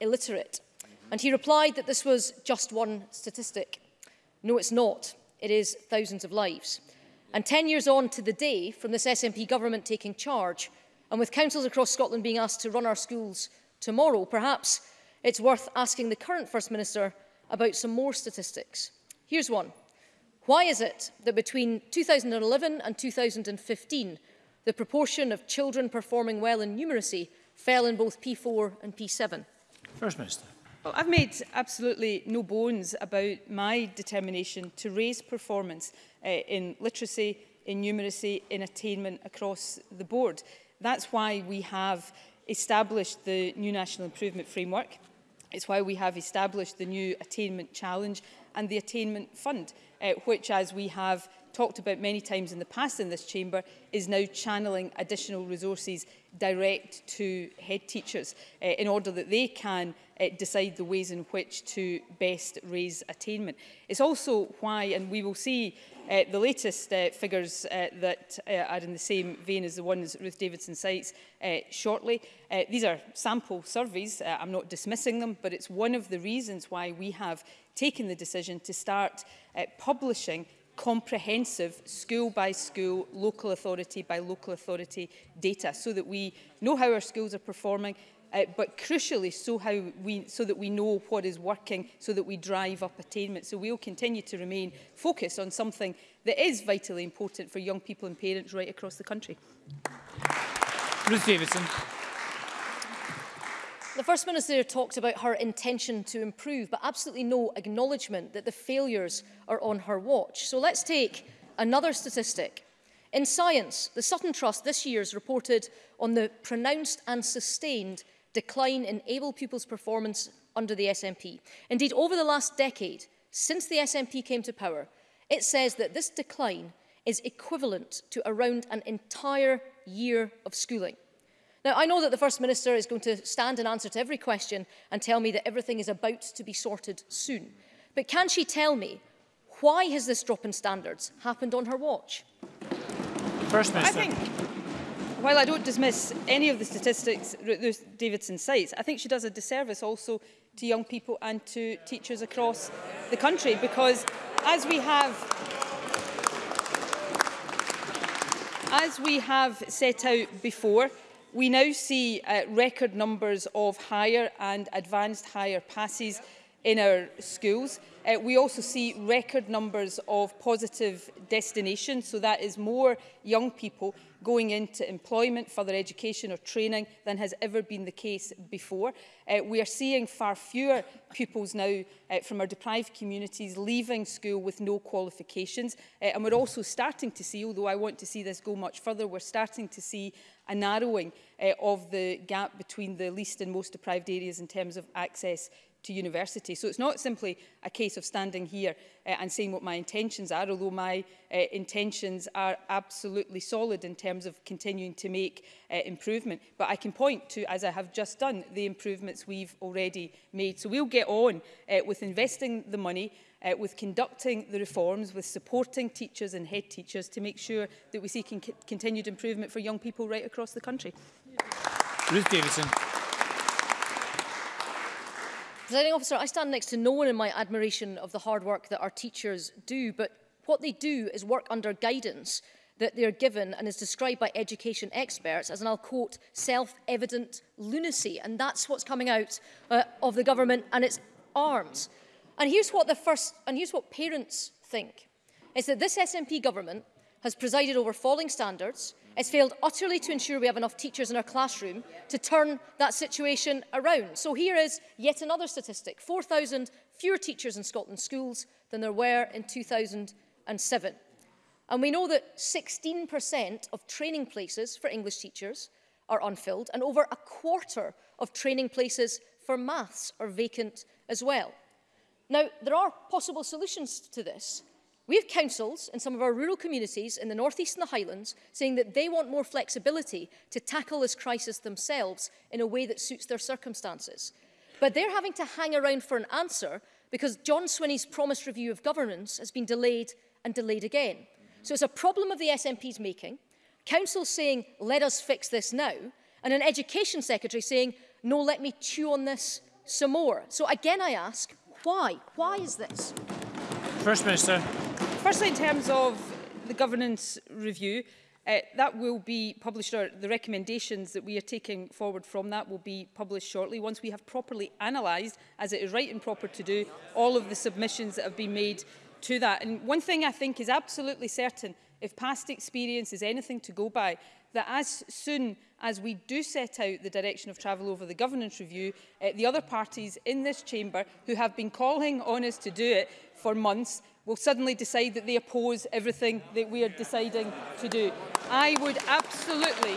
illiterate. And he replied that this was just one statistic. No, it's not. It is thousands of lives. And 10 years on to the day from this SNP government taking charge, and with councils across Scotland being asked to run our schools tomorrow, perhaps it's worth asking the current First Minister about some more statistics. Here's one. Why is it that between 2011 and 2015, the proportion of children performing well in numeracy fell in both P4 and P7? First Minister. Well, I've made absolutely no bones about my determination to raise performance uh, in literacy, in numeracy, in attainment across the board. That's why we have established the new National Improvement Framework. It's why we have established the new Attainment Challenge and the Attainment Fund, uh, which, as we have talked about many times in the past in this chamber, is now channeling additional resources direct to head teachers uh, in order that they can uh, decide the ways in which to best raise attainment. It's also why, and we will see uh, the latest uh, figures uh, that uh, are in the same vein as the ones Ruth Davidson cites uh, shortly. Uh, these are sample surveys. Uh, I'm not dismissing them, but it's one of the reasons why we have taken the decision to start uh, publishing comprehensive school by school, local authority by local authority data so that we know how our schools are performing uh, but crucially so how we so that we know what is working so that we drive up attainment so we'll continue to remain focused on something that is vitally important for young people and parents right across the country Ruth Davidson The First Minister talked about her intention to improve, but absolutely no acknowledgement that the failures are on her watch. So let's take another statistic. In science, the Sutton Trust this year has reported on the pronounced and sustained decline in able pupils' performance under the SNP. Indeed, over the last decade, since the SNP came to power, it says that this decline is equivalent to around an entire year of schooling. Now, I know that the First Minister is going to stand and answer to every question and tell me that everything is about to be sorted soon. But can she tell me why has this drop in standards happened on her watch? First Minister. I think while I don't dismiss any of the statistics Davidson cites, I think she does a disservice also to young people and to teachers across the country because as we have as we have set out before we now see uh, record numbers of higher and advanced higher passes in our schools. Uh, we also see record numbers of positive destinations, so that is more young people going into employment, further education or training than has ever been the case before. Uh, we are seeing far fewer pupils now uh, from our deprived communities leaving school with no qualifications. Uh, and we're also starting to see, although I want to see this go much further, we're starting to see a narrowing uh, of the gap between the least and most deprived areas in terms of access to university. So it's not simply a case of standing here uh, and saying what my intentions are, although my uh, intentions are absolutely solid in terms of continuing to make uh, improvement. But I can point to, as I have just done, the improvements we've already made. So we'll get on uh, with investing the money uh, with conducting the reforms, with supporting teachers and head teachers to make sure that we see con continued improvement for young people right across the country. Yeah. Ruth Davidson. Presiding officer, I stand next to no one in my admiration of the hard work that our teachers do, but what they do is work under guidance that they are given and is described by education experts as, and I'll quote, self-evident lunacy. And that's what's coming out uh, of the government and its arms. And here's what the first, and here's what parents think. It's that this SNP government has presided over falling standards, has failed utterly to ensure we have enough teachers in our classroom to turn that situation around. So here is yet another statistic, 4,000 fewer teachers in Scotland schools than there were in 2007. And we know that 16% of training places for English teachers are unfilled and over a quarter of training places for maths are vacant as well. Now, there are possible solutions to this. We have councils in some of our rural communities in the North East and the Highlands saying that they want more flexibility to tackle this crisis themselves in a way that suits their circumstances. But they're having to hang around for an answer because John Swinney's promised review of governance has been delayed and delayed again. So it's a problem of the SNP's making, councils saying, let us fix this now, and an education secretary saying, no, let me chew on this some more. So again I ask, why? Why is this? First Minister firstly, in terms of the governance review, uh, that will be published, or the recommendations that we are taking forward from that will be published shortly once we have properly analysed, as it is right and proper to do, all of the submissions that have been made to that. And one thing I think is absolutely certain, if past experience is anything to go by, that as soon as we do set out the direction of travel over the governance review, uh, the other parties in this chamber who have been calling on us to do it for months will suddenly decide that they oppose everything that we are deciding to do. I would absolutely,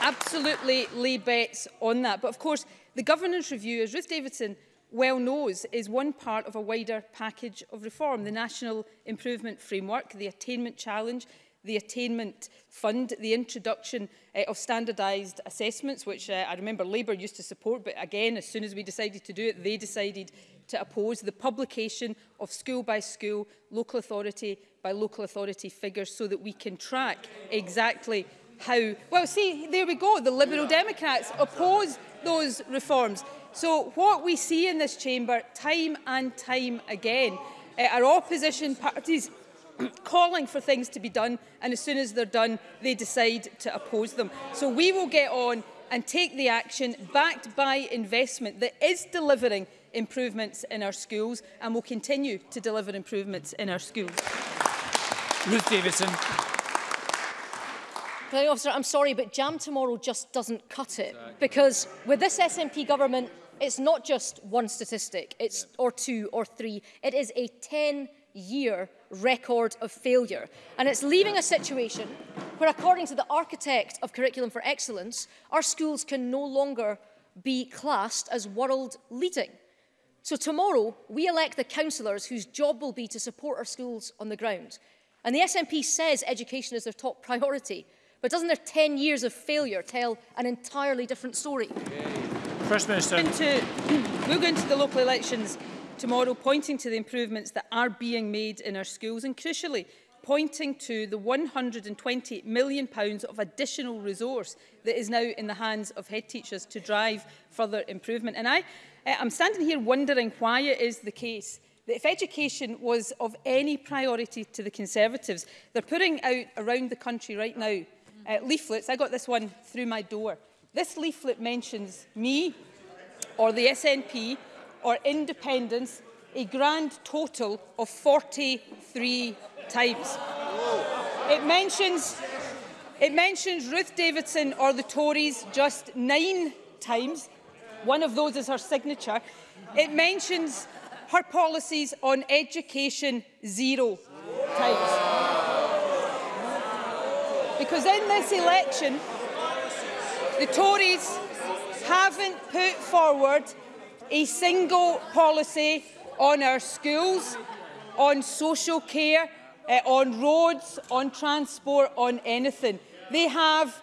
absolutely lay bets on that. But of course, the governance review, as Ruth Davidson well knows, is one part of a wider package of reform. The National Improvement Framework, the Attainment Challenge, the attainment fund, the introduction uh, of standardised assessments, which uh, I remember Labour used to support, but again, as soon as we decided to do it, they decided to oppose the publication of school by school, local authority by local authority figures so that we can track exactly how... Well, see, there we go. The Liberal Democrats oppose those reforms. So what we see in this chamber time and time again uh, are opposition parties calling for things to be done and as soon as they're done they decide to oppose them. So we will get on and take the action backed by investment that is delivering improvements in our schools and will continue to deliver improvements in our schools. Ruth Davidson. Planning officer, I'm sorry, but jam tomorrow just doesn't cut it exactly. because with this SNP government, it's not just one statistic, it's yeah. or two or three. It is a 10 year record of failure. And it's leaving a situation where, according to the architect of Curriculum for Excellence, our schools can no longer be classed as world leading. So tomorrow, we elect the councillors whose job will be to support our schools on the ground. And the SNP says education is their top priority, but doesn't their 10 years of failure tell an entirely different story? Yay. First Minister. we're going to the local elections, tomorrow, pointing to the improvements that are being made in our schools and, crucially, pointing to the £120 million pounds of additional resource that is now in the hands of head teachers to drive further improvement. And I, uh, I'm standing here wondering why it is the case that if education was of any priority to the Conservatives, they're putting out around the country right now uh, leaflets. I got this one through my door. This leaflet mentions me or the SNP or independence a grand total of 43 times. It mentions, it mentions Ruth Davidson or the Tories just nine times. One of those is her signature. It mentions her policies on education zero times. Because in this election, the Tories haven't put forward a single policy on our schools, on social care, uh, on roads, on transport, on anything. They have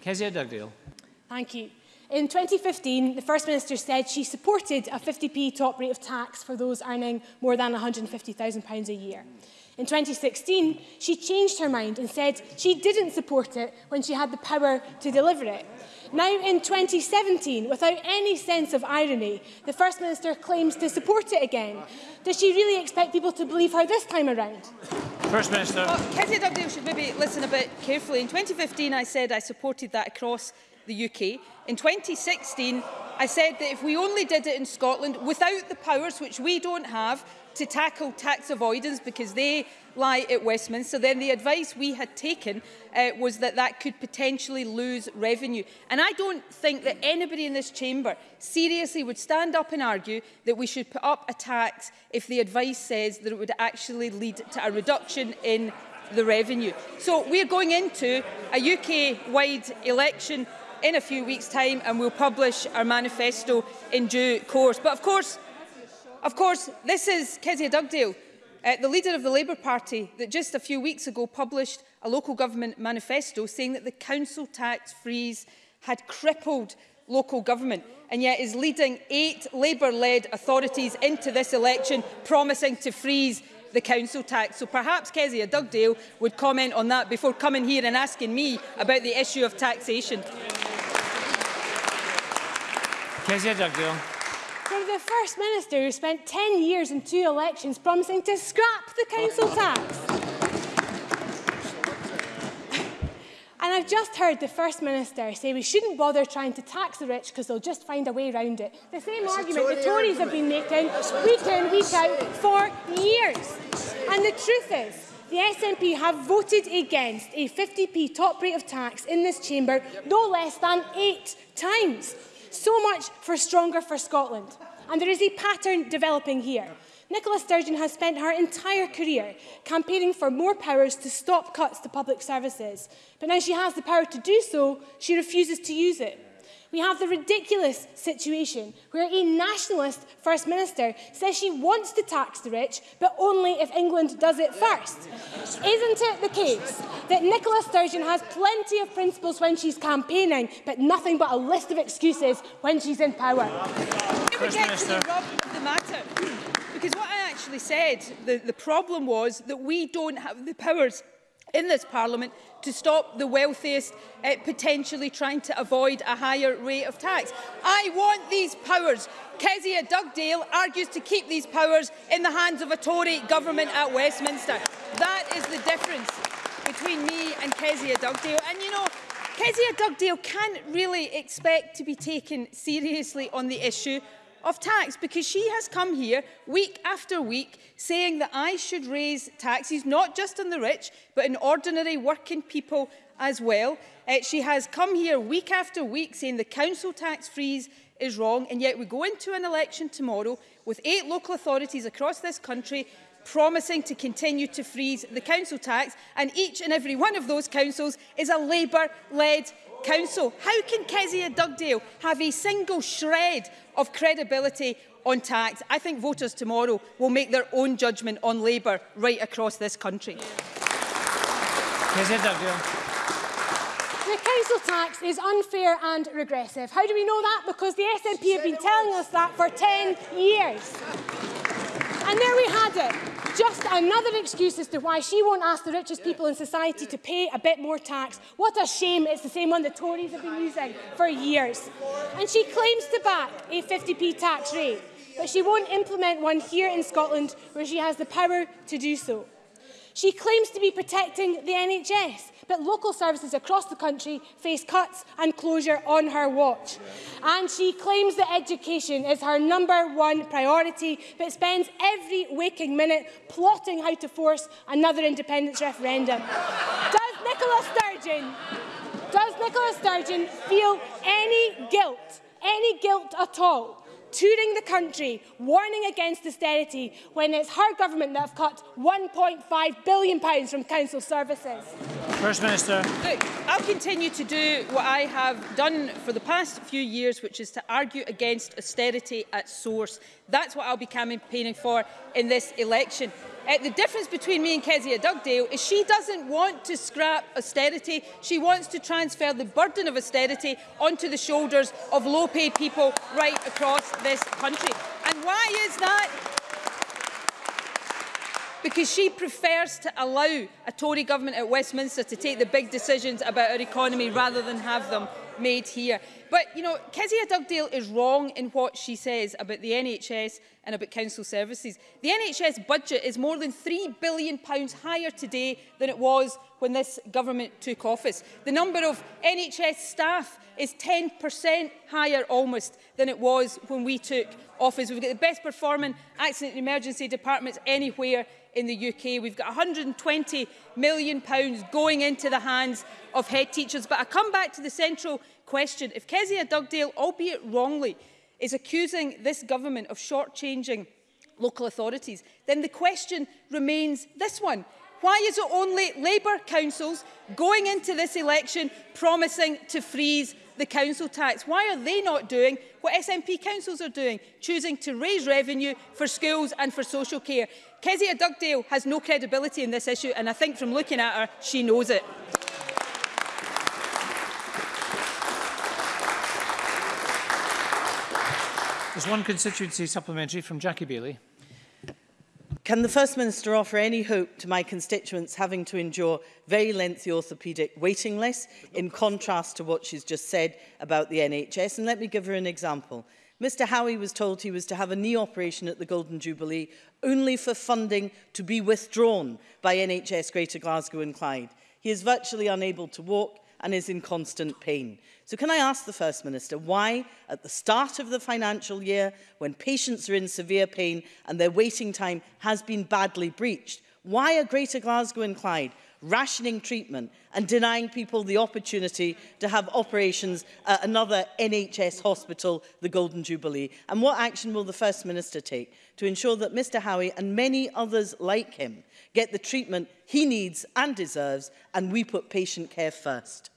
Kezia Dugdale. Thank you. In 2015, the First Minister said she supported a 50p top rate of tax for those earning more than £150,000 a year. In 2016, she changed her mind and said she didn't support it when she had the power to deliver it. Now in 2017, without any sense of irony, the First Minister claims to support it again. Does she really expect people to believe her this time around? First Minister. Well, oh, Kezia Dugdale should maybe listen a bit carefully. In 2015, I said I supported that across the UK. In 2016, I said that if we only did it in Scotland without the powers, which we don't have, to tackle tax avoidance because they lie at Westminster, then the advice we had taken uh, was that that could potentially lose revenue. And I don't think that anybody in this chamber seriously would stand up and argue that we should put up a tax if the advice says that it would actually lead to a reduction in the revenue. So we're going into a UK-wide election in a few weeks' time and we'll publish our manifesto in due course. But of course, Of course, this is Kezia Dugdale, uh, the leader of the Labour Party, that just a few weeks ago published a local government manifesto saying that the council tax freeze had crippled local government and yet is leading eight Labour-led authorities into this election promising to freeze the council tax. So perhaps Kezia Dugdale would comment on that before coming here and asking me about the issue of taxation. Kezia Dugdale. They're the First Minister who spent 10 years and two elections promising to scrap the council tax. and I've just heard the First Minister say we shouldn't bother trying to tax the rich because they'll just find a way around it. The same That's argument Tory the Tories argument. have been making week in, week out for years. And the truth is, the SNP have voted against a 50p top rate of tax in this chamber no less than eight times. So much for Stronger for Scotland. And there is a pattern developing here. Nicola Sturgeon has spent her entire career campaigning for more powers to stop cuts to public services. But now she has the power to do so, she refuses to use it we have the ridiculous situation where a nationalist First Minister says she wants to tax the rich, but only if England does it first. Isn't it the case that Nicola Sturgeon has plenty of principles when she's campaigning, but nothing but a list of excuses when she's in power? First we get Minister. to the rub of the matter, because what I actually said, the, the problem was that we don't have the powers in this parliament to stop the wealthiest uh, potentially trying to avoid a higher rate of tax. I want these powers. Kezia Dugdale argues to keep these powers in the hands of a Tory government at Westminster. That is the difference between me and Kezia Dugdale. And you know, Kezia Dugdale can't really expect to be taken seriously on the issue of tax because she has come here week after week saying that I should raise taxes, not just on the rich, but in ordinary working people as well. Uh, she has come here week after week saying the council tax freeze is wrong, and yet we go into an election tomorrow with eight local authorities across this country promising to continue to freeze the council tax, and each and every one of those councils is a Labour-led Council. How can Kezia Dugdale have a single shred of credibility on tax? I think voters tomorrow will make their own judgment on Labour right across this country. Kezia Dugdale. The council tax is unfair and regressive. How do we know that? Because the SNP have been telling us that for 10 years. And there we had it. Just another excuse as to why she won't ask the richest people in society to pay a bit more tax. What a shame it's the same one the Tories have been using for years. And she claims to back a 50p tax rate, but she won't implement one here in Scotland where she has the power to do so. She claims to be protecting the NHS, but local services across the country face cuts and closure on her watch. And she claims that education is her number one priority, but spends every waking minute plotting how to force another independence referendum. Does Nicola Sturgeon, does Nicola Sturgeon feel any guilt, any guilt at all touring the country warning against austerity when it's her government that have cut £1.5 billion from council services? First Minister. Look, I'll continue to do what I have done for the past few years, which is to argue against austerity at source. That's what I'll be campaigning for in this election. Uh, the difference between me and Kezia Dugdale is she doesn't want to scrap austerity. She wants to transfer the burden of austerity onto the shoulders of low-paid people right across this country. And why is that? because she prefers to allow a Tory government at Westminster to take the big decisions about our economy rather than have them made here. But, you know, Kezia Dugdale is wrong in what she says about the NHS and about council services. The NHS budget is more than £3 billion higher today than it was when this government took office. The number of NHS staff is 10% higher almost than it was when we took office. We've got the best performing accident and emergency departments anywhere in the UK. We've got £120 million pounds going into the hands of head teachers. But I come back to the central question. If Kezia Dugdale, albeit wrongly, is accusing this government of shortchanging local authorities, then the question remains this one. Why is it only Labour councils going into this election promising to freeze the council tax. Why are they not doing what SNP councils are doing, choosing to raise revenue for schools and for social care? Kezia Dugdale has no credibility in this issue, and I think from looking at her, she knows it. There's one constituency supplementary from Jackie Bailey. Can the First Minister offer any hope to my constituents having to endure very lengthy orthopaedic waiting lists in contrast to what she's just said about the NHS? And let me give her an example. Mr Howie was told he was to have a knee operation at the Golden Jubilee only for funding to be withdrawn by NHS Greater Glasgow and Clyde. He is virtually unable to walk and is in constant pain. So can I ask the First Minister why at the start of the financial year, when patients are in severe pain and their waiting time has been badly breached, why are Greater Glasgow and Clyde rationing treatment and denying people the opportunity to have operations at another NHS hospital, the Golden Jubilee? And what action will the First Minister take to ensure that Mr Howie and many others like him get the treatment he needs and deserves and we put patient care first?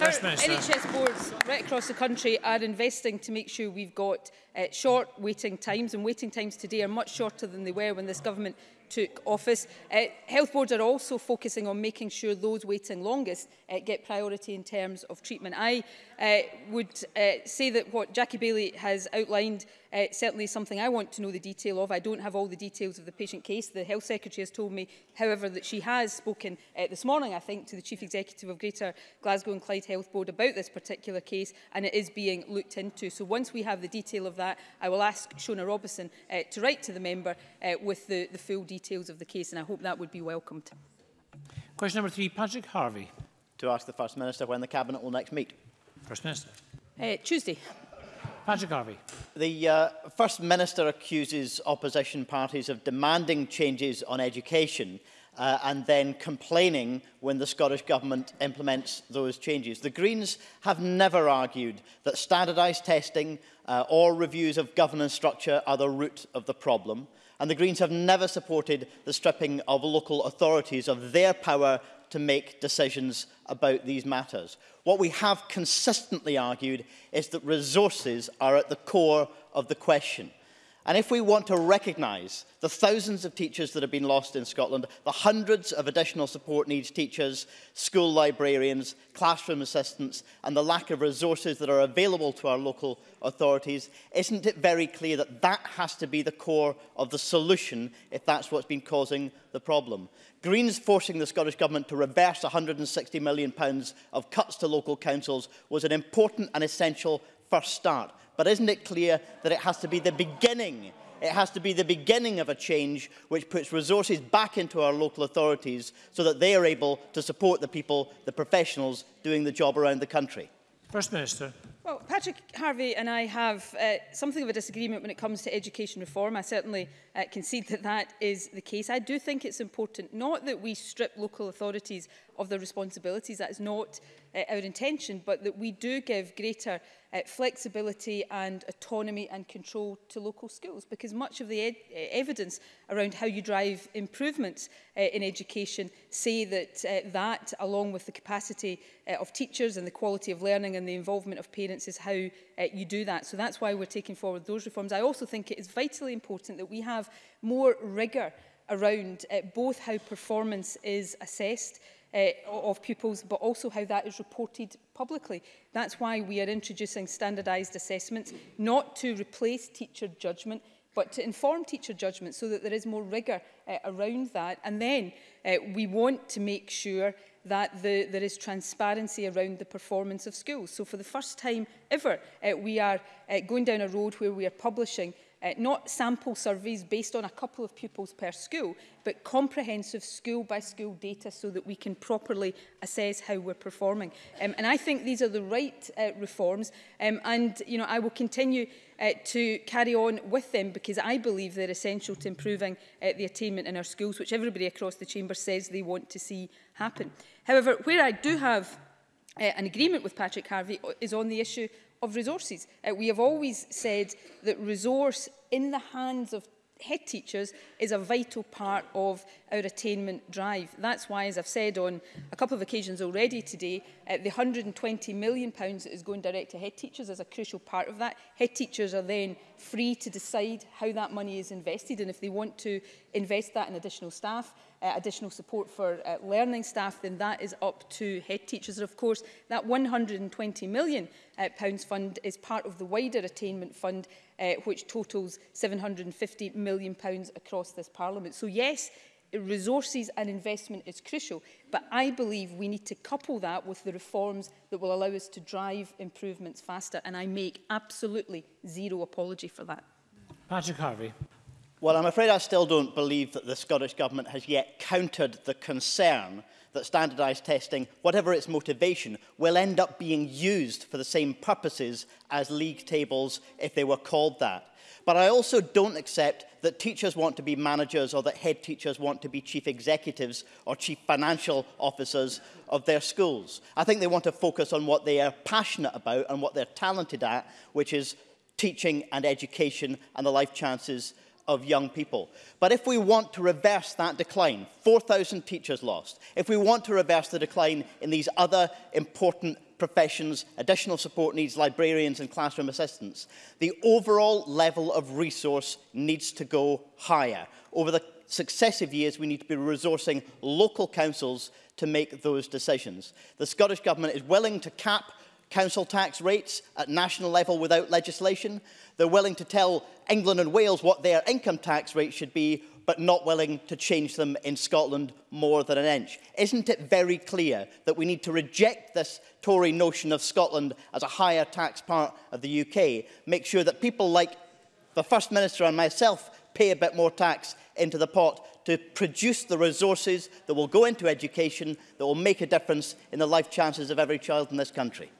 Our NHS boards right across the country are investing to make sure we've got uh, short waiting times and waiting times today are much shorter than they were when this government took office. Uh, health boards are also focusing on making sure those waiting longest uh, get priority in terms of treatment. I uh, would uh, say that what Jackie Bailey has outlined uh, certainly something I want to know the detail of. I don't have all the details of the patient case. The Health Secretary has told me, however, that she has spoken uh, this morning, I think, to the Chief Executive of Greater Glasgow and Clyde Health Board about this particular case, and it is being looked into. So once we have the detail of that, I will ask Shona Robison uh, to write to the member uh, with the, the full details of the case, and I hope that would be welcomed. Question number three, Patrick Harvey. To ask the First Minister when the Cabinet will next meet. First Minister. Uh, Tuesday. Patrick Harvey. The uh, First Minister accuses opposition parties of demanding changes on education uh, and then complaining when the Scottish Government implements those changes. The Greens have never argued that standardised testing uh, or reviews of governance structure are the root of the problem. And the Greens have never supported the stripping of local authorities of their power to make decisions about these matters. What we have consistently argued is that resources are at the core of the question. And if we want to recognise the thousands of teachers that have been lost in Scotland, the hundreds of additional support needs teachers, school librarians, classroom assistants, and the lack of resources that are available to our local authorities, isn't it very clear that that has to be the core of the solution if that's what's been causing the problem? Greens forcing the Scottish Government to reverse £160 million of cuts to local councils was an important and essential first start. But isn't it clear that it has to be the beginning It has to be the beginning of a change which puts resources back into our local authorities so that they are able to support the people, the professionals doing the job around the country. First Minister. Well, Patrick Harvey and I have uh, something of a disagreement when it comes to education reform. I certainly uh, concede that that is the case. I do think it's important not that we strip local authorities of their responsibilities. That is not uh, our intention, but that we do give greater uh, flexibility and autonomy and control to local schools because much of the ed uh, evidence around how you drive improvements uh, in education say that uh, that along with the capacity uh, of teachers and the quality of learning and the involvement of parents experience is how uh, you do that. So that's why we're taking forward those reforms. I also think it is vitally important that we have more rigour around uh, both how performance is assessed uh, of pupils, but also how that is reported publicly. That's why we are introducing standardised assessments, not to replace teacher judgment, but to inform teacher judgment so that there is more rigour uh, around that. And then uh, we want to make sure that the, there is transparency around the performance of schools. So for the first time ever, uh, we are uh, going down a road where we are publishing uh, not sample surveys based on a couple of pupils per school, but comprehensive school-by-school -school data so that we can properly assess how we're performing. Um, and I think these are the right uh, reforms, um, and you know, I will continue uh, to carry on with them because I believe they're essential to improving uh, the attainment in our schools, which everybody across the chamber says they want to see happen. However, where I do have uh, an agreement with Patrick Harvey is on the issue of resources. Uh, we have always said that resource in the hands of head teachers is a vital part of our attainment drive. That's why, as I've said on a couple of occasions already today, Uh, the £120 million pounds that is going direct to head teachers is a crucial part of that. Head teachers are then free to decide how that money is invested and if they want to invest that in additional staff, uh, additional support for uh, learning staff, then that is up to head teachers. And of course, that £120 million uh, pounds fund is part of the wider attainment fund, uh, which totals £750 million pounds across this parliament. So yes, resources and investment is crucial, but I believe we need to couple that with the reforms that will allow us to drive improvements faster, and I make absolutely zero apology for that. Patrick Harvey. Well, I'm afraid I still don't believe that the Scottish Government has yet countered the concern that standardised testing, whatever its motivation, will end up being used for the same purposes as league tables if they were called that. But I also don't accept that teachers want to be managers or that head teachers want to be chief executives or chief financial officers of their schools. I think they want to focus on what they are passionate about and what they're talented at, which is teaching and education and the life chances of young people. But if we want to reverse that decline, 4,000 teachers lost, if we want to reverse the decline in these other important professions, additional support needs librarians and classroom assistants, the overall level of resource needs to go higher. Over the successive years, we need to be resourcing local councils to make those decisions. The Scottish Government is willing to cap council tax rates at national level without legislation. They're willing to tell England and Wales what their income tax rate should be but not willing to change them in Scotland more than an inch. Isn't it very clear that we need to reject this Tory notion of Scotland as a higher tax part of the UK, make sure that people like the First Minister and myself pay a bit more tax into the pot to produce the resources that will go into education, that will make a difference in the life chances of every child in this country?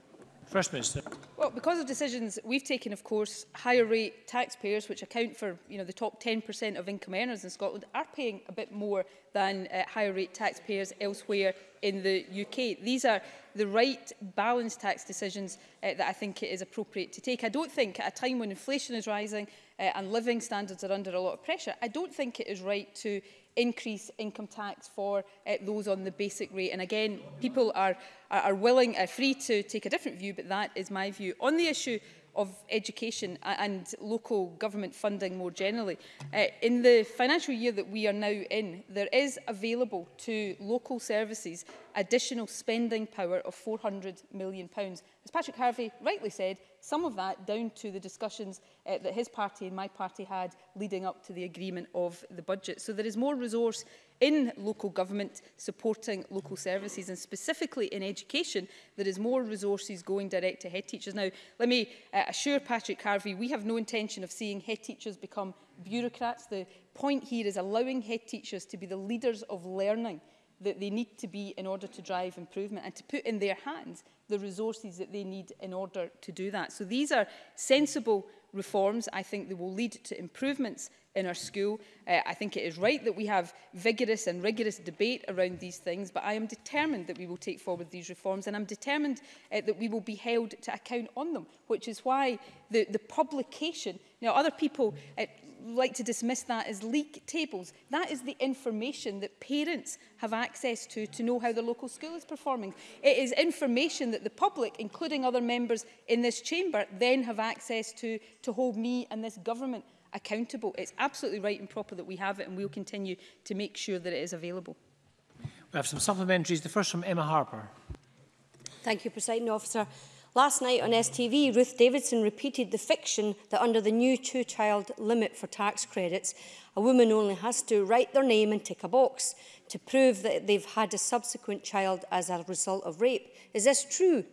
First Minister. Well, because of decisions we've taken, of course, higher rate taxpayers, which account for you know, the top 10% of income earners in Scotland, are paying a bit more than uh, higher rate taxpayers elsewhere in the UK. These are the right balanced tax decisions uh, that I think it is appropriate to take. I don't think at a time when inflation is rising uh, and living standards are under a lot of pressure, I don't think it is right to increase income tax for uh, those on the basic rate. And again, people are, are willing, uh, free to take a different view, but that is my view. On the issue of education and local government funding more generally. Uh, in the financial year that we are now in, there is available to local services additional spending power of £400 million. As Patrick Harvey rightly said, some of that down to the discussions uh, that his party and my party had leading up to the agreement of the budget. So there is more resource in local government supporting local services and specifically in education there is more resources going direct to head teachers. Now let me uh, assure Patrick Harvey we have no intention of seeing head teachers become bureaucrats. The point here is allowing head teachers to be the leaders of learning that they need to be in order to drive improvement and to put in their hands the resources that they need in order to do that. So these are sensible reforms. I think they will lead to improvements in our school. Uh, I think it is right that we have vigorous and rigorous debate around these things, but I am determined that we will take forward these reforms and I'm determined uh, that we will be held to account on them, which is why the, the publication... Now, other people... Uh, like to dismiss that as leak tables. That is the information that parents have access to to know how the local school is performing. It is information that the public, including other members in this chamber, then have access to to hold me and this government accountable. It's absolutely right and proper that we have it and we'll continue to make sure that it is available. We have some supplementaries. The first from Emma Harper. Thank you, President Officer. Last night on STV, Ruth Davidson repeated the fiction that under the new two-child limit for tax credits, a woman only has to write their name and tick a box to prove that they've had a subsequent child as a result of rape. Is this true?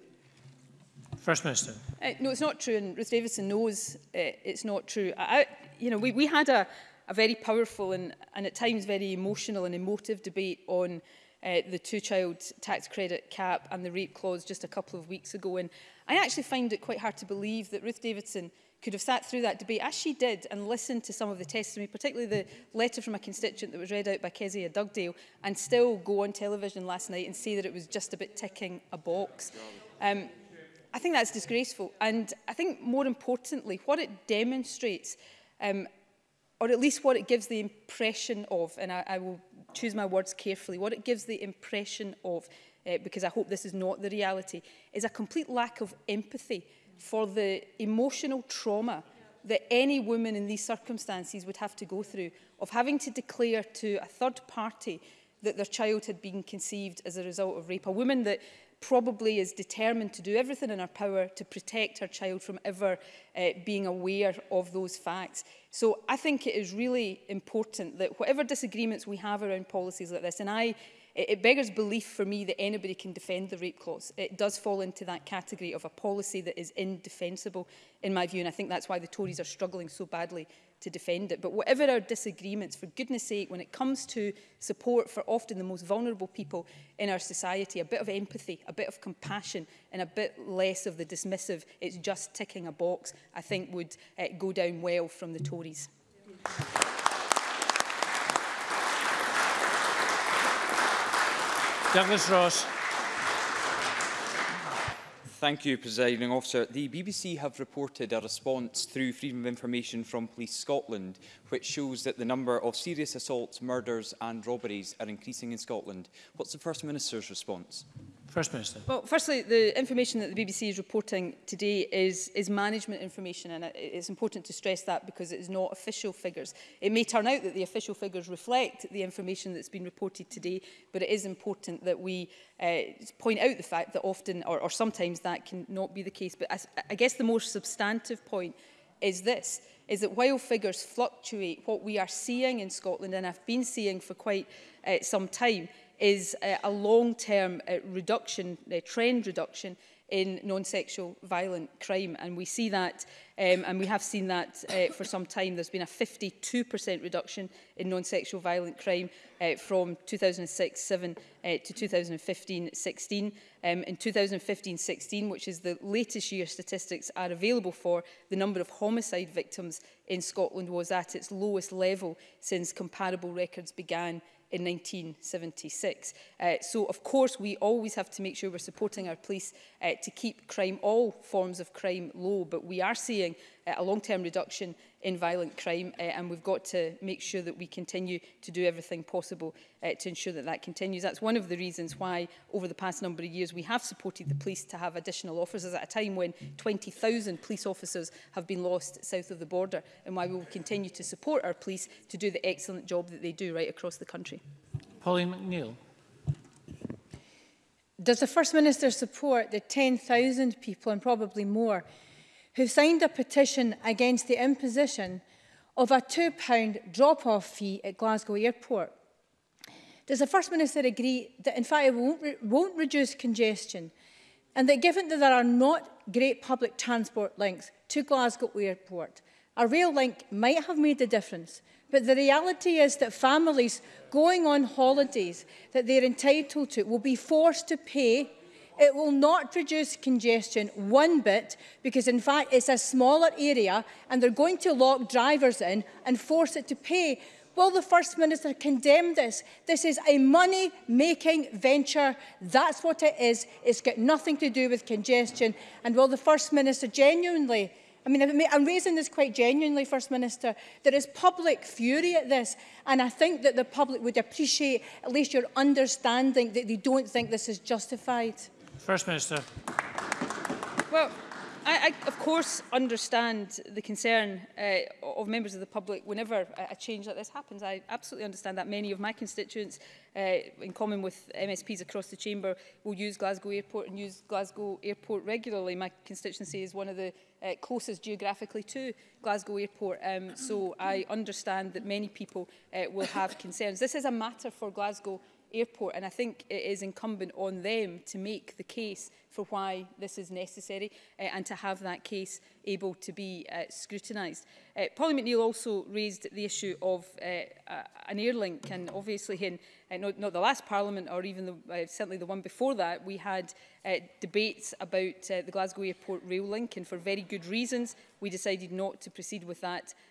First Minister. Uh, no, it's not true, and Ruth Davidson knows uh, it's not true. I, I, you know, we, we had a, a very powerful and, and at times very emotional and emotive debate on uh, the two-child tax credit cap and the rape clause just a couple of weeks ago. And I actually find it quite hard to believe that Ruth Davidson could have sat through that debate, as she did, and listened to some of the testimony, particularly the letter from a constituent that was read out by Kezia Dugdale, and still go on television last night and say that it was just a bit ticking a box. Um, I think that's disgraceful. And I think more importantly, what it demonstrates, um, or at least what it gives the impression of, and I, I will choose my words carefully, what it gives the impression of uh, because I hope this is not the reality, is a complete lack of empathy for the emotional trauma that any woman in these circumstances would have to go through of having to declare to a third party that their child had been conceived as a result of rape. A woman that probably is determined to do everything in her power to protect her child from ever uh, being aware of those facts. So I think it is really important that whatever disagreements we have around policies like this, and I It, it beggars belief for me that anybody can defend the rape clause. It does fall into that category of a policy that is indefensible, in my view, and I think that's why the Tories are struggling so badly to defend it. But whatever our disagreements, for goodness sake, when it comes to support for often the most vulnerable people in our society, a bit of empathy, a bit of compassion, and a bit less of the dismissive, it's just ticking a box, I think would uh, go down well from the Tories. you. Douglas Ross. Thank you, Presiding Officer. The BBC have reported a response through Freedom of Information from Police Scotland, which shows that the number of serious assaults, murders and robberies are increasing in Scotland. What's the First Minister's response? First Minister. Well, firstly, the information that the BBC is reporting today is, is management information, and it's important to stress that because it is not official figures. It may turn out that the official figures reflect the information that's been reported today, but it is important that we uh, point out the fact that often, or, or sometimes, that cannot be the case. But I, I guess the most substantive point is this, is that while figures fluctuate, what we are seeing in Scotland, and have been seeing for quite uh, some time, is a, uh, a long-term uh, reduction, uh, trend reduction in non-sexual violent crime. And we see that, um, and we have seen that uh, for some time. There's been a 52% reduction in non-sexual violent crime uh, from 2006 07 uh, to 2015-16. Um, in 2015-16, which is the latest year statistics are available for, the number of homicide victims in Scotland was at its lowest level since comparable records began in 1976. Uh, so, of course, we always have to make sure we're supporting our police uh, to keep crime, all forms of crime, low. But we are seeing uh, a long-term reduction in violent crime uh, and we've got to make sure that we continue to do everything possible uh, to ensure that that continues. That's one of the reasons why over the past number of years we have supported the police to have additional officers at a time when 20,000 police officers have been lost south of the border and why we will continue to support our police to do the excellent job that they do right across the country. Pauline McNeill. Does the First Minister support the 10,000 people and probably more who signed a petition against the imposition of a £2 drop-off fee at Glasgow Airport. Does the First Minister agree that in fact it won't, re won't reduce congestion and that given that there are not great public transport links to Glasgow Airport, a rail link might have made a difference, but the reality is that families going on holidays that they're entitled to will be forced to pay It will not reduce congestion one bit because in fact it's a smaller area and they're going to lock drivers in and force it to pay. Will the First Minister condemn this? This is a money-making venture. That's what it is. It's got nothing to do with congestion. And will the First Minister genuinely I mean, I'm raising this quite genuinely, First Minister. There is public fury at this, and I think that the public would appreciate at least your understanding that they don't think this is justified. First Minister. Well, I, I of course understand the concern uh, of members of the public whenever a change like this happens. I absolutely understand that many of my constituents uh, in common with MSPs across the chamber, will use Glasgow Airport and use Glasgow Airport regularly. My constituency is one of the uh, closest geographically to Glasgow Airport, um, so I understand that many people uh, will have concerns. This is a matter for Glasgow airport. And I think it is incumbent on them to make the case for why this is necessary uh, and to have that case able to be uh, scrutinised. Uh, eh, Polly McNeill also raised the issue of uh, uh, an air link and obviously in uh, not, not the last parliament or even the, uh, certainly the one before that we had uh, debates about uh, the Glasgow airport rail link and for very good reasons we decided not to proceed with that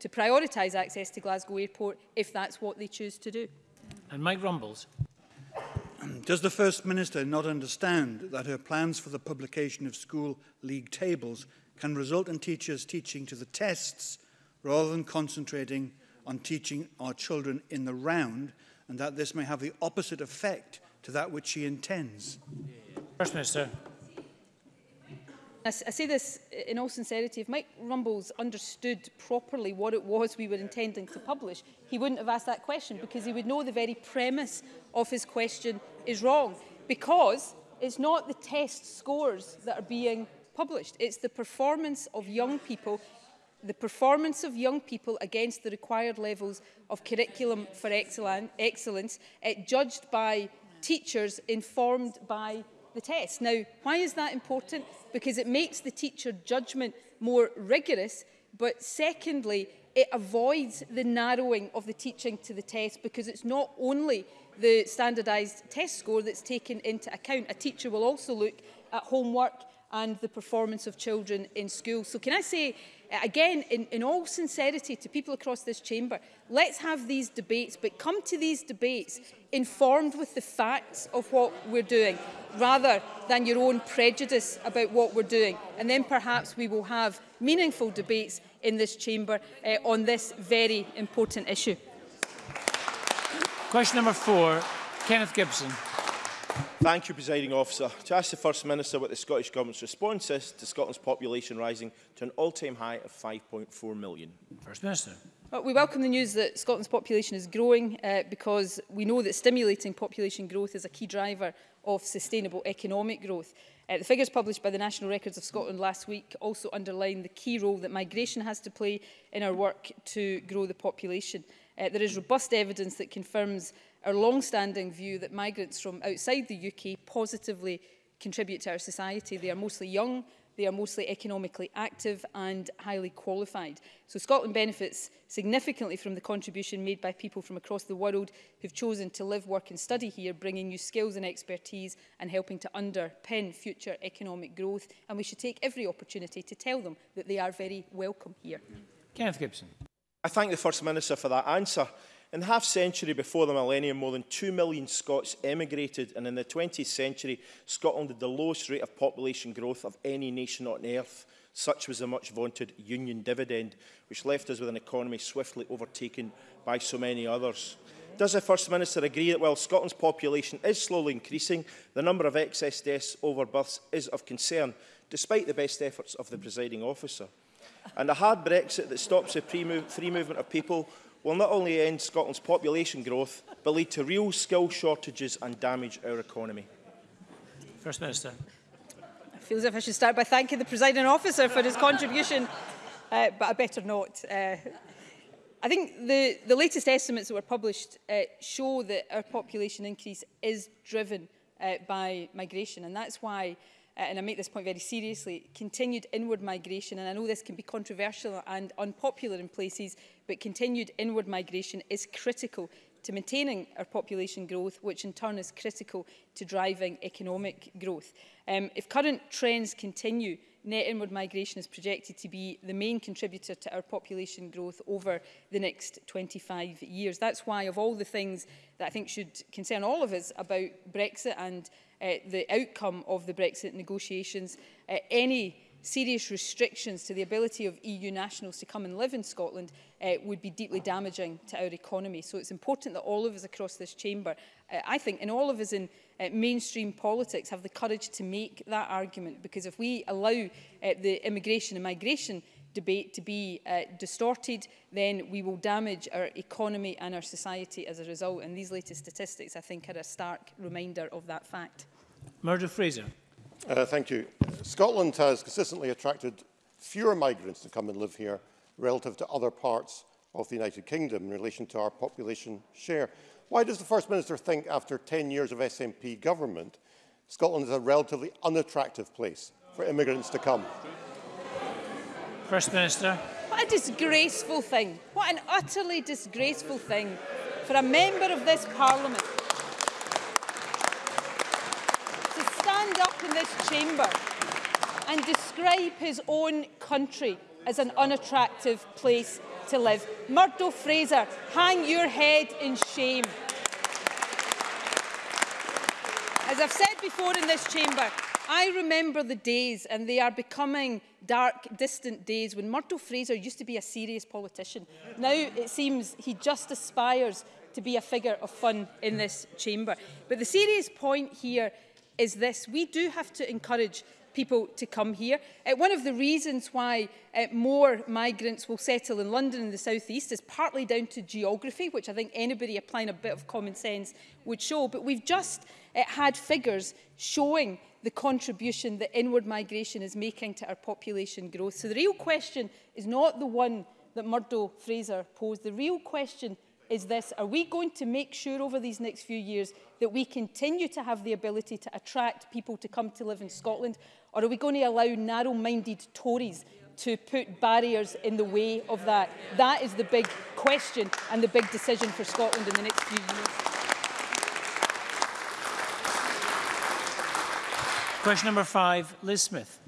to prioritise access to Glasgow Airport if that's what they choose to do. And Mike Rumbles. Um, does the First Minister not understand that her plans for the publication of school league tables can result in teachers teaching to the tests rather than concentrating on teaching our children in the round and that this may have the opposite effect to that which she intends? First Minister. I, I say this in all sincerity, if Mike Rumbles understood properly what it was we were intending to publish, he wouldn't have asked that question because he would know the very premise of his question is wrong. Because it's not the test scores that are being published, it's the performance of young people the performance of young people against the required levels of curriculum for excellence, excellence eh, judged by teachers informed by the test. Now, why is that important? Because it makes the teacher judgment more rigorous, but secondly, it avoids the narrowing of the teaching to the test because it's not only the standardised test score that's taken into account. A teacher will also look at homework and the performance of children in school. So can I say, eh, again, in, in all sincerity to people across this chamber, let's have these debates, but come to these debates informed with the facts of what we're doing, rather than your own prejudice about what we're doing. And then perhaps we will have meaningful debates in this chamber uh, on this very important issue. Question number four, Kenneth Gibson. Thank you, Presiding Officer. To ask the First Minister what the Scottish Government's response is to Scotland's population rising to an all-time high of 5.4 million. First Minister. Well, we welcome the news that Scotland's population is growing uh, because we know that stimulating population growth is a key driver of sustainable economic growth. Uh, the figures published by the National Records of Scotland last week also underline the key role that migration has to play in our work to grow the population. Uh, there is robust evidence that confirms our long-standing view that migrants from outside the UK positively contribute to our society. They are mostly young, they are mostly economically active and highly qualified. So Scotland benefits significantly from the contribution made by people from across the world who've chosen to live, work and study here, bringing new skills and expertise and helping to underpin future economic growth. And we should take every opportunity to tell them that they are very welcome here. Kenneth Gibson. I thank the First Minister for that answer. In the half century before the millennium, more than 2 million Scots emigrated, and in the 20th century, Scotland had the lowest rate of population growth of any nation on earth. Such was the much vaunted union dividend, which left us with an economy swiftly overtaken by so many others. Does the First Minister agree that while Scotland's population is slowly increasing, the number of excess deaths over births is of concern, despite the best efforts of the presiding officer? And a hard Brexit that stops the free movement of people will not only end Scotland's population growth, but lead to real skill shortages and damage our economy. First Minister. I feel as if I should start by thanking the presiding officer for his contribution, uh, but I better not. Uh, I think the, the latest estimates that were published uh, show that our population increase is driven uh, by migration, and that's why uh, and I make this point very seriously, continued inward migration, and I know this can be controversial and unpopular in places, but continued inward migration is critical to maintaining our population growth, which in turn is critical to driving economic growth. Um, if current trends continue, net inward migration is projected to be the main contributor to our population growth over the next 25 years. That's why, of all the things that I think should concern all of us about Brexit and uh, the outcome of the Brexit negotiations, uh, any serious restrictions to the ability of EU nationals to come and live in Scotland uh, would be deeply damaging to our economy. So it's important that all of us across this chamber, uh, I think, and all of us in uh, mainstream politics have the courage to make that argument because if we allow uh, the immigration and migration debate to be uh, distorted, then we will damage our economy and our society as a result. And these latest statistics, I think, are a stark reminder of that fact. Murdo Fraser. Uh, thank you. Scotland has consistently attracted fewer migrants to come and live here relative to other parts of the United Kingdom in relation to our population share. Why does the First Minister think after 10 years of SNP government, Scotland is a relatively unattractive place for immigrants to come? First Minister. What a disgraceful thing. What an utterly disgraceful thing for a member of this Parliament to stand up in this chamber and describe his own country as an unattractive place to live. Murdo Fraser, hang your head in shame. As I've said before in this chamber, I remember the days, and they are becoming dark, distant days, when Murdo Fraser used to be a serious politician. Now it seems he just aspires to be a figure of fun in this chamber. But the serious point here is this. We do have to encourage people to come here. Uh, one of the reasons why uh, more migrants will settle in London and the South East is partly down to geography, which I think anybody applying a bit of common sense would show. But we've just uh, had figures showing the contribution that inward migration is making to our population growth. So the real question is not the one that Murdo Fraser posed. The real question is this. Are we going to make sure over these next few years that we continue to have the ability to attract people to come to live in Scotland? Or are we going to allow narrow-minded Tories to put barriers in the way of that? That is the big question and the big decision for Scotland in the next few years. Question number five, Liz Smith.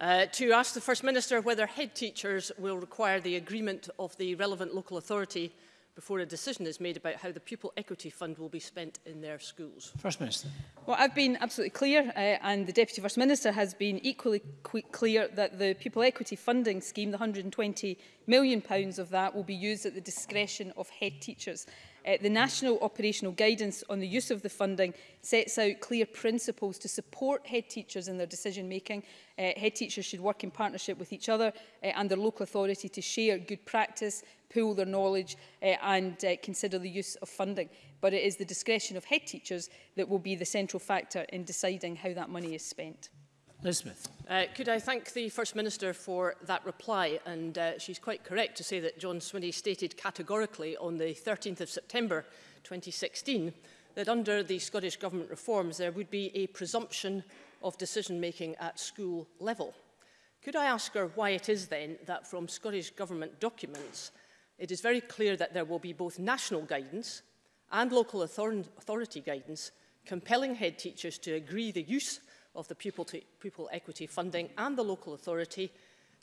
Uh, to ask the First Minister whether head teachers will require the agreement of the relevant local authority before a decision is made about how the pupil equity fund will be spent in their schools? First Minister. Well, I've been absolutely clear uh, and the Deputy First Minister has been equally clear that the pupil equity funding scheme, the £120 million pounds of that, will be used at the discretion of head teachers. Uh, the National Operational Guidance on the use of the funding sets out clear principles to support head teachers in their decision making. Uh, head teachers should work in partnership with each other uh, and their local authority to share good practice, pool their knowledge uh, and uh, consider the use of funding. But it is the discretion of head teachers that will be the central factor in deciding how that money is spent. Liz Uh, could I thank the First Minister for that reply? And uh, she's quite correct to say that John Swinney stated categorically on the 13th of September 2016 that under the Scottish Government reforms there would be a presumption of decision-making at school level. Could I ask her why it is then that from Scottish Government documents it is very clear that there will be both national guidance and local authority guidance compelling head teachers to agree the use of the pupil, to pupil equity funding and the local authority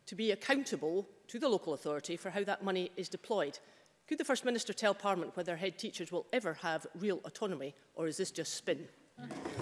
to be accountable to the local authority for how that money is deployed. Could the First Minister tell Parliament whether head teachers will ever have real autonomy or is this just spin?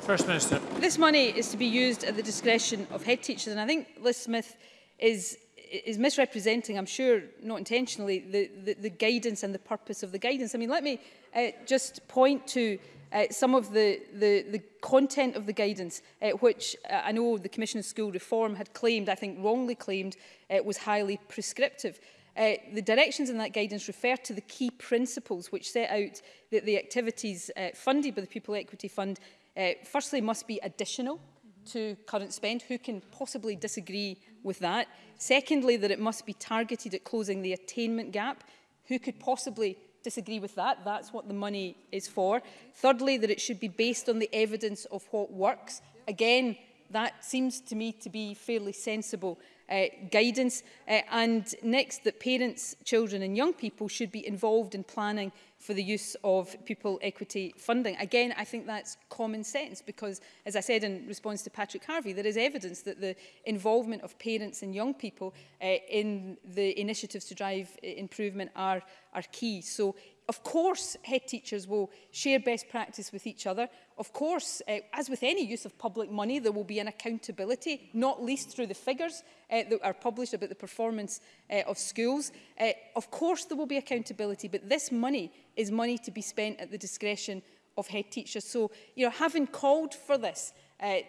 First Minister. This money is to be used at the discretion of head teachers and I think Liz Smith is is misrepresenting, I'm sure not intentionally, the, the, the guidance and the purpose of the guidance. I mean, let me uh, just point to uh, some of the, the, the content of the guidance, uh, which uh, I know the Commission of School Reform had claimed, I think wrongly claimed, uh, was highly prescriptive. Uh, the directions in that guidance refer to the key principles which set out that the activities uh, funded by the Pupil Equity Fund uh, firstly must be additional mm -hmm. to current spend. Who can possibly disagree with that. Secondly, that it must be targeted at closing the attainment gap. Who could possibly disagree with that? That's what the money is for. Thirdly, that it should be based on the evidence of what works. Again, that seems to me to be fairly sensible uh, guidance. Uh, and next, that parents, children and young people should be involved in planning for the use of pupil equity funding. Again, I think that's common sense because, as I said in response to Patrick Harvey, there is evidence that the involvement of parents and young people uh, in the initiatives to drive uh, improvement are, are key. So Of course, head teachers will share best practice with each other. Of course, uh, as with any use of public money, there will be an accountability, not least through the figures uh, that are published about the performance uh, of schools. Uh, of course, there will be accountability, but this money is money to be spent at the discretion of head teachers. So, you know, having called for this, uh, I,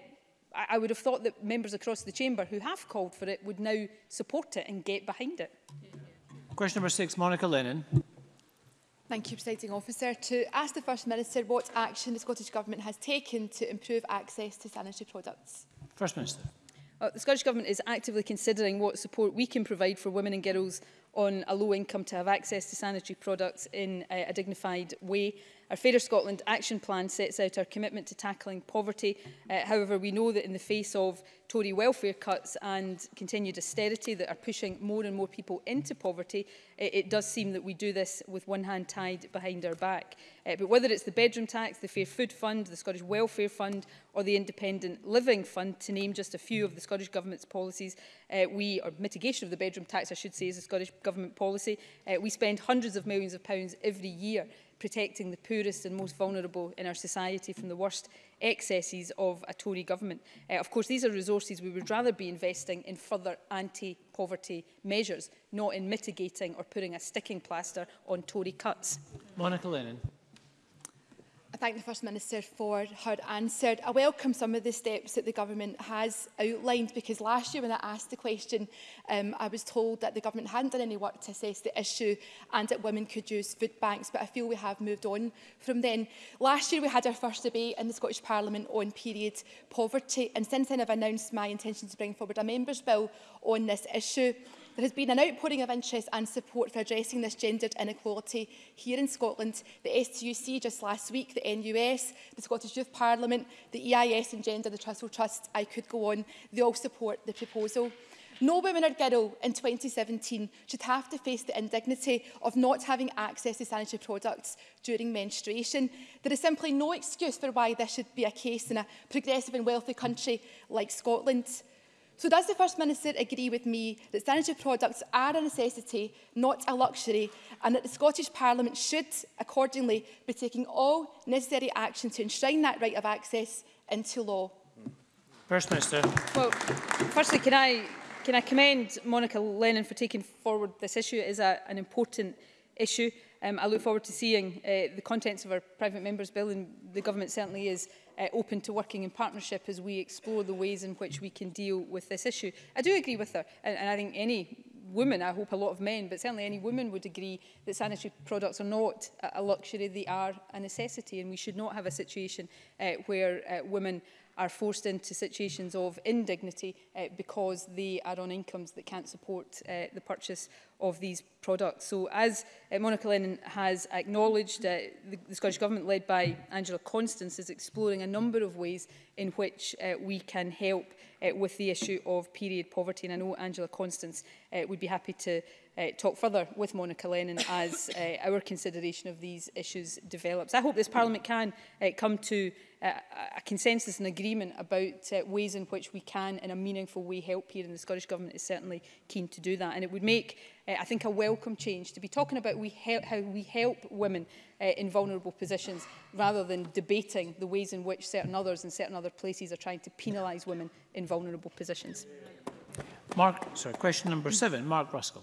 I would have thought that members across the chamber who have called for it would now support it and get behind it. Question number six, Monica Lennon. Thank you, Presiding Officer. To ask the First Minister what action the Scottish Government has taken to improve access to sanitary products. First Minister. Uh, the Scottish Government is actively considering what support we can provide for women and girls on a low income to have access to sanitary products in uh, a dignified way. Our Fairer Scotland Action Plan sets out our commitment to tackling poverty. Uh, however, we know that in the face of Tory welfare cuts and continued austerity that are pushing more and more people into poverty, it, it does seem that we do this with one hand tied behind our back. Uh, but whether it's the bedroom tax, the Fair Food Fund, the Scottish Welfare Fund or the Independent Living Fund, to name just a few of the Scottish Government's policies, uh, we, or mitigation of the bedroom tax, I should say, is a Scottish Government policy, uh, we spend hundreds of millions of pounds every year protecting the poorest and most vulnerable in our society from the worst excesses of a Tory government. Uh, of course, these are resources we would rather be investing in further anti-poverty measures, not in mitigating or putting a sticking plaster on Tory cuts. Monica Lennon. I thank the First Minister for her answer. I welcome some of the steps that the Government has outlined because last year when I asked the question, um, I was told that the Government hadn't done any work to assess the issue and that women could use food banks, but I feel we have moved on from then. Last year we had our first debate in the Scottish Parliament on period poverty and since then I've announced my intention to bring forward a Members' Bill on this issue. There has been an outpouring of interest and support for addressing this gendered inequality here in Scotland, the STUC just last week, the NUS, the Scottish Youth Parliament, the EIS and Gender, the Trussell Trust, I could go on, they all support the proposal. No woman or girl in 2017 should have to face the indignity of not having access to sanitary products during menstruation. There is simply no excuse for why this should be a case in a progressive and wealthy country like Scotland. So does the First Minister agree with me that sanitary products are a necessity, not a luxury, and that the Scottish Parliament should accordingly be taking all necessary action to enshrine that right of access into law? First Minister. Well, firstly, can I, can I commend Monica Lennon for taking forward this issue? It is a, an important issue. Um, I look forward to seeing uh, the contents of our private members bill and the government certainly is uh, open to working in partnership as we explore the ways in which we can deal with this issue. I do agree with her, and, and I think any women, I hope a lot of men, but certainly any woman would agree that sanitary products are not a luxury, they are a necessity, and we should not have a situation uh, where uh, women are forced into situations of indignity uh, because they are on incomes that can't support uh, the purchase of these products. So as uh, Monica Lennon has acknowledged, uh, the, the Scottish Government led by Angela Constance is exploring a number of ways in which uh, we can help uh, with the issue of period poverty. And I know Angela Constance uh, would be happy to uh, talk further with Monica Lennon as uh, our consideration of these issues develops. I hope this Parliament can uh, come to uh, a consensus and agreement about uh, ways in which we can in a meaningful way help here and the Scottish Government is certainly keen to do that and it would make uh, I think a welcome change to be talking about we how we help women uh, in vulnerable positions rather than debating the ways in which certain others and certain other places are trying to penalise women in vulnerable positions. Mark, sorry, question number seven, Mark Ruskell.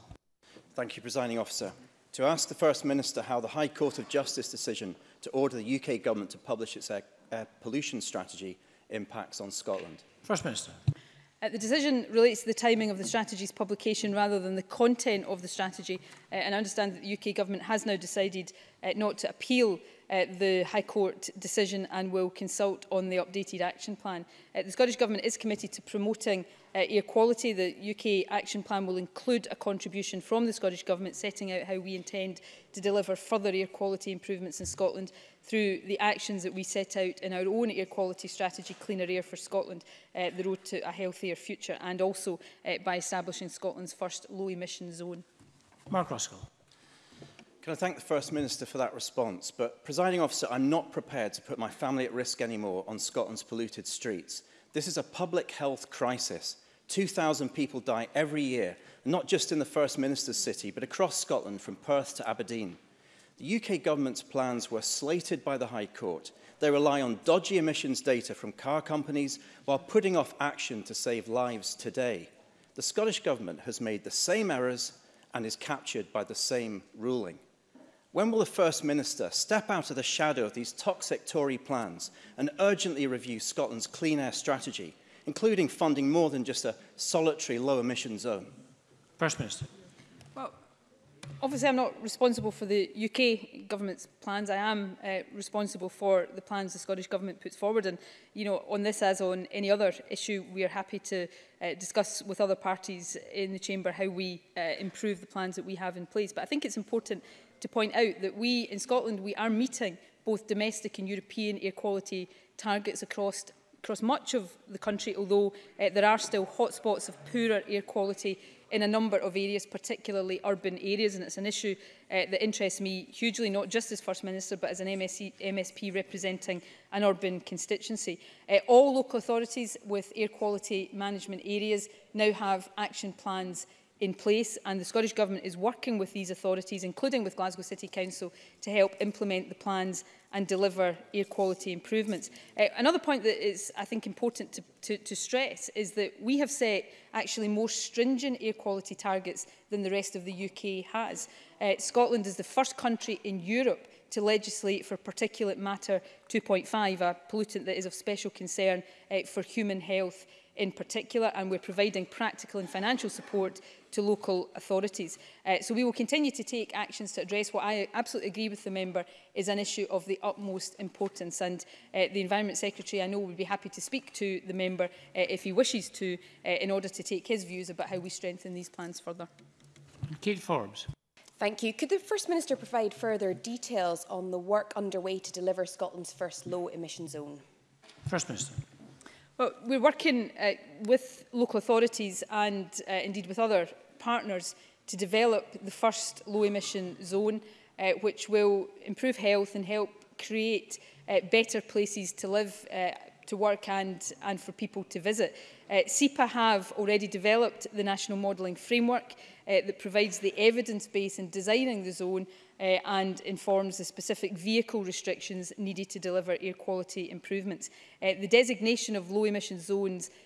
Thank you, Presiding Officer. To ask the First Minister how the High Court of Justice decision to order the UK Government to publish its air, uh, air uh, pollution strategy impacts on Scotland. First Minister. Uh, the decision relates to the timing of the strategy's publication rather than the content of the strategy. Uh, and I understand that the UK Government has now decided uh, not to appeal uh, the High Court decision and will consult on the updated action plan. Uh, the Scottish Government is committed to promoting uh, air quality. The UK action plan will include a contribution from the Scottish Government setting out how we intend to deliver further air quality improvements in Scotland through the actions that we set out in our own air quality strategy, Cleaner Air for Scotland, uh, the road to a healthier future, and also uh, by establishing Scotland's first low emission zone. Mark Roscoe. Can I thank the First Minister for that response? But, presiding officer, I'm not prepared to put my family at risk anymore on Scotland's polluted streets. This is a public health crisis. 2,000 people die every year, not just in the First Minister's city, but across Scotland from Perth to Aberdeen. The UK government's plans were slated by the High Court. They rely on dodgy emissions data from car companies while putting off action to save lives today. The Scottish government has made the same errors and is captured by the same ruling. When will the First Minister step out of the shadow of these toxic Tory plans and urgently review Scotland's clean air strategy, including funding more than just a solitary low emission zone? First Minister. Well, obviously I'm not responsible for the UK government's plans. I am uh, responsible for the plans the Scottish government puts forward and you know on this as on any other issue we are happy to uh, discuss with other parties in the chamber how we uh, improve the plans that we have in place. But I think it's important to point out that we in Scotland we are meeting both domestic and European air quality targets across across much of the country although uh, there are still hotspots of poorer air quality in a number of areas, particularly urban areas, and it's an issue uh, that interests me hugely, not just as First Minister, but as an MSC, MSP representing an urban constituency. Uh, all local authorities with air quality management areas now have action plans in place and the Scottish Government is working with these authorities, including with Glasgow City Council, to help implement the plans and deliver air quality improvements. Uh, another point that is, I think, important to, to, to stress is that we have set actually more stringent air quality targets than the rest of the UK has. Uh, Scotland is the first country in Europe to legislate for particulate matter 2.5, a pollutant that is of special concern uh, for human health in particular, and we're providing practical and financial support to local authorities. Uh, so we will continue to take actions to address what I absolutely agree with the member is an issue of the utmost importance. And uh, the Environment Secretary, I know, would be happy to speak to the member uh, if he wishes to uh, in order to take his views about how we strengthen these plans further. Kate Forbes. Thank you. Could the First Minister provide further details on the work underway to deliver Scotland's first low emission zone? First Minister. Well, we're working uh, with local authorities and uh, indeed with other partners to develop the first low emission zone uh, which will improve health and help create uh, better places to live, uh, to work and, and for people to visit. Uh, SEPA have already developed the National Modelling Framework uh, that provides the evidence base in designing the zone uh, and informs the specific vehicle restrictions needed to deliver air quality improvements. Uh, the designation of low emission zones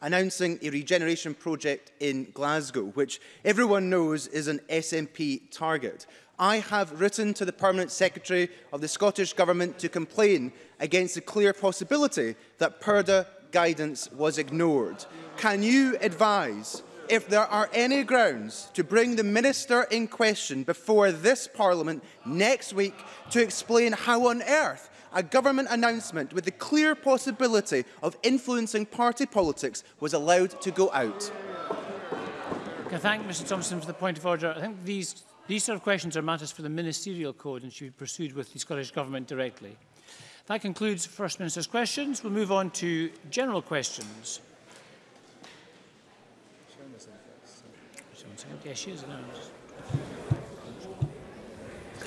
announcing a regeneration project in Glasgow, which everyone knows is an SNP target. I have written to the Permanent Secretary of the Scottish Government to complain against the clear possibility that PERDA guidance was ignored. Can you advise if there are any grounds to bring the minister in question before this parliament next week to explain how on earth a government announcement with the clear possibility of influencing party politics was allowed to go out. I thank Mr Thompson for the point of order. I think these, these sort of questions are matters for the ministerial code and should be pursued with the Scottish Government directly. That concludes First Minister's questions. We'll move on to general questions. não sei o que é X, não.